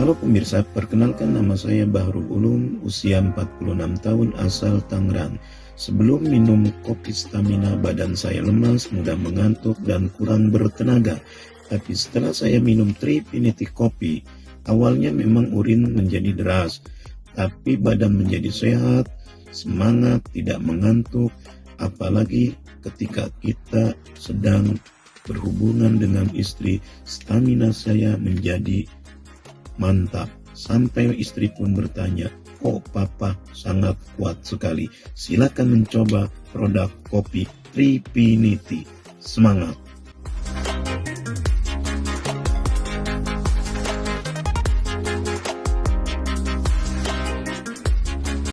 Halo pemirsa, perkenalkan nama saya Bahrul Ulum, usia 46 tahun, asal Tangerang. Sebelum minum kopi stamina, badan saya lemas, mudah mengantuk, dan kurang bertenaga. Tapi setelah saya minum Trifinity Kopi, awalnya memang urin menjadi deras, tapi badan menjadi sehat, semangat, tidak mengantuk, apalagi ketika kita sedang berhubungan dengan istri, stamina saya menjadi mantap. Sampai istri pun bertanya, oh papa sangat kuat sekali. Silakan mencoba produk kopi Tripinity. Semangat!